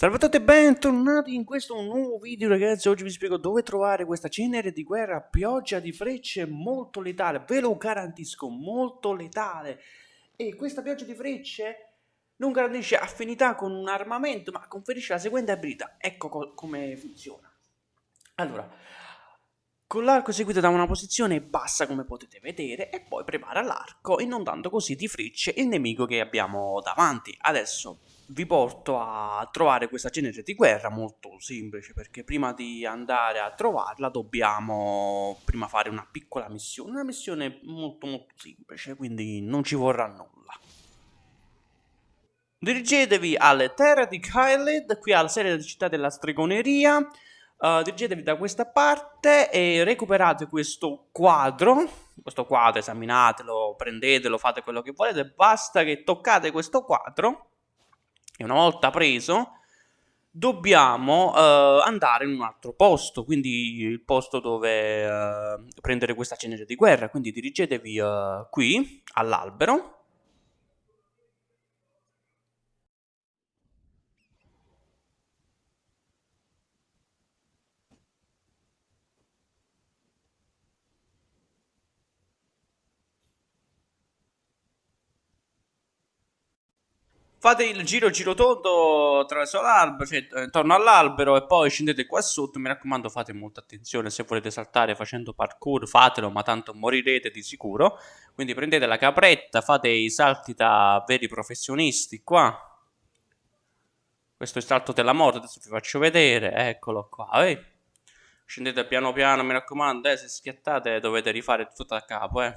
Salve a tutti e bentornati in questo nuovo video ragazzi, oggi vi spiego dove trovare questa cenere di guerra pioggia di frecce molto letale, ve lo garantisco, molto letale. E questa pioggia di frecce non garantisce affinità con un armamento, ma conferisce la seguente abilità. Ecco co come funziona. Allora, con l'arco seguite da una posizione bassa come potete vedere e poi prepara l'arco inondando così di frecce il nemico che abbiamo davanti. Adesso vi porto a trovare questa cenere di guerra molto semplice perché prima di andare a trovarla dobbiamo prima fare una piccola missione, una missione molto molto semplice quindi non ci vorrà nulla. Dirigetevi alle terre di Kyled, qui alla serie della città della stregoneria, uh, dirigetevi da questa parte e recuperate questo quadro, questo quadro esaminatelo, prendetelo, fate quello che volete, basta che toccate questo quadro e una volta preso dobbiamo uh, andare in un altro posto, quindi il posto dove uh, prendere questa cenere di guerra, quindi dirigetevi uh, qui all'albero Fate il giro giro tondo attraverso l'albero, cioè intorno all'albero e poi scendete qua sotto. Mi raccomando, fate molta attenzione. Se volete saltare facendo parkour, fatelo, ma tanto morirete di sicuro. Quindi prendete la capretta, fate i salti da veri professionisti qua. Questo è il salto della morte, adesso vi faccio vedere. Eccolo qua, eh. Scendete piano piano, mi raccomando, eh, se schiattate dovete rifare tutto da capo, eh.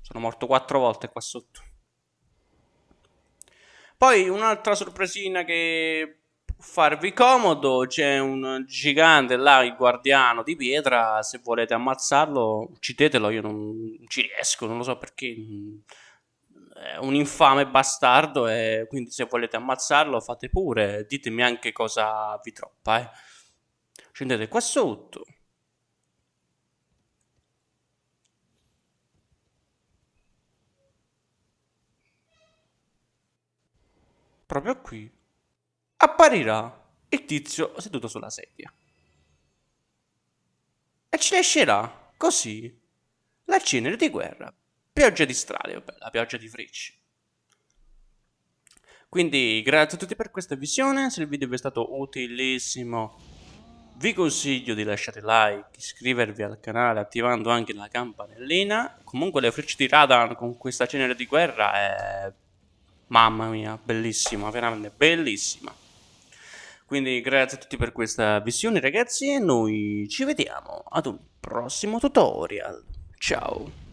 Sono morto quattro volte qua sotto. Poi un'altra sorpresina che farvi comodo, c'è un gigante là, il guardiano di pietra, se volete ammazzarlo uccidetelo, io non ci riesco, non lo so perché è un infame bastardo e quindi se volete ammazzarlo fate pure, ditemi anche cosa vi troppa, eh. Scendete qua sotto. Proprio qui, apparirà il tizio seduto sulla sedia. E ci lascerà così la cenere di guerra, pioggia di strade, la pioggia di frecce. Quindi grazie a tutti per questa visione, se il video vi è stato utilissimo vi consiglio di lasciare like, iscrivervi al canale attivando anche la campanellina. Comunque le frecce di Radan con questa cenere di guerra è Mamma mia, bellissima, veramente bellissima. Quindi grazie a tutti per questa visione ragazzi e noi ci vediamo ad un prossimo tutorial. Ciao!